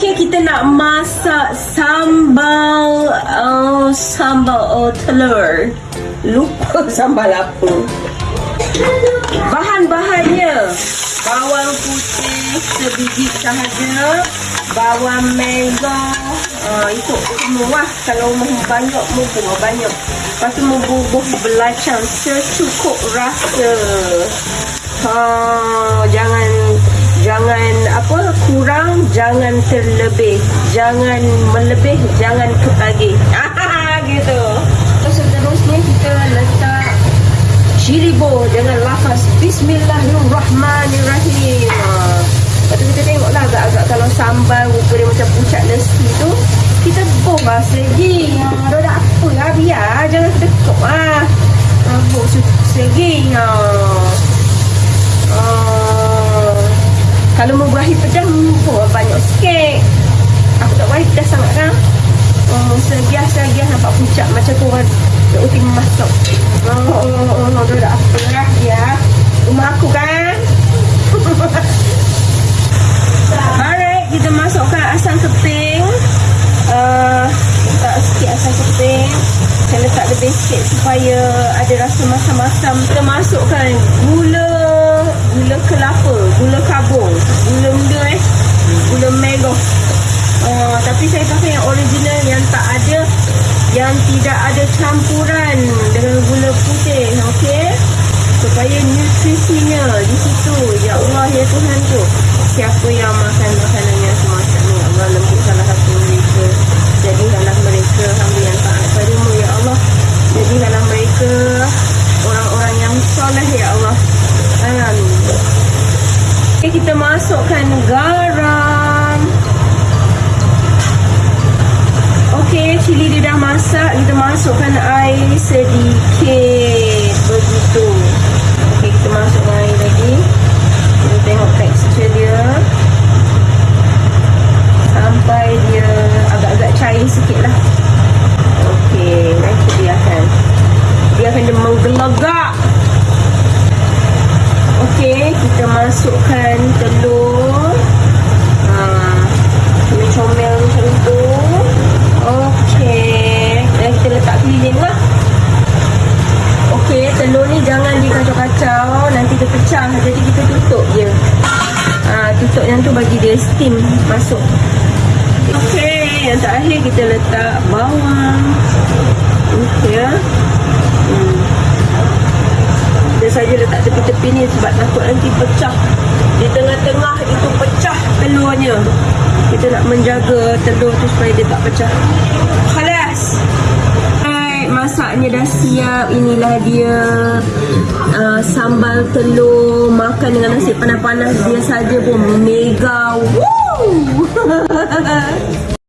Okey, kita nak masak sambal uh, sambal uh, telur. Lupa sambal apa. Bahan-bahannya bawang putih sebiji sahaja, bawang merah, uh, ikut semua lah. Kalau mau banyak, buah banyak. Lepas tu bubuh belacang secukup rasa. Ha, jangan jangan apa kurang jangan terlebih. Jangan melebih jangan ketagih. Gitu. Terus seterusnya kita letak cili bo dengan lafaz bismillahirrahmanirrahim. Lepas tu kita tengok lah agak-agak kalau sambal rupa dia macam pucat nasi tu kita boh bahasa lagi ha, dah apa lah biar jangan kedekut lah ha, boh segi ha. Uh, berakhir pedas, oh, banyak sikit. Aku tak berakhir pedas sangat kan. Oh, segiah-segiah nampak pucat macam tu orang nak uti masak. Oh, oh, oh, oh, dah dah apa lah ya. Rumah aku kan. Alright, kita masukkan asam keping. Uh, letak sikit asam keping. Saya letak lebih sikit supaya ada rasa masam-masam. Kita masukkan gula gula kelapa, gula kabung, gula muda eh, gula merah. Uh, tapi saya pakai yang original yang tak ada, yang tidak ada campuran dengan gula putih, okey? Supaya nutrisinya di situ. Ya Allah, ya Tuhan tu. Siapa yang makan makanan yang semacam ni, Allah lembutkanlah hati mereka. Jadikanlah mereka hamba yang taat padamu, Ya Allah. Jadikanlah mereka orang-orang yang soleh, Ya Allah. Amin. Okay, kita masukkan garam. Okey, cili dia dah masak. Kita masukkan air sedikit. Begitu. Okey, kita masukkan air lagi. Kita tengok tekstur dia. Sampai dia agak-agak cair sikit lah. Okey, nanti biarkan. Biarkan dia menggelegak. Okey, kita masukkan telur. Ha, comel-comel macam tu. Okey, dan kita letak keliling lah. Okey, telur ni jangan dikacau-kacau, nanti dia pecah. Jadi kita tutup je. Ha, tutup yang tu bagi dia steam masuk. Okey, yang terakhir kita letak bawang. Okey ya. Hmm saja letak tepi-tepi ni sebab takut nanti pecah di tengah-tengah itu pecah telurnya kita nak menjaga telur tu supaya dia tak pecah. Khalas. Masaknya dah siap. Inilah dia uh, sambal telur. Makan dengan nasi panas-panas. Dia saja pun mega. Woo!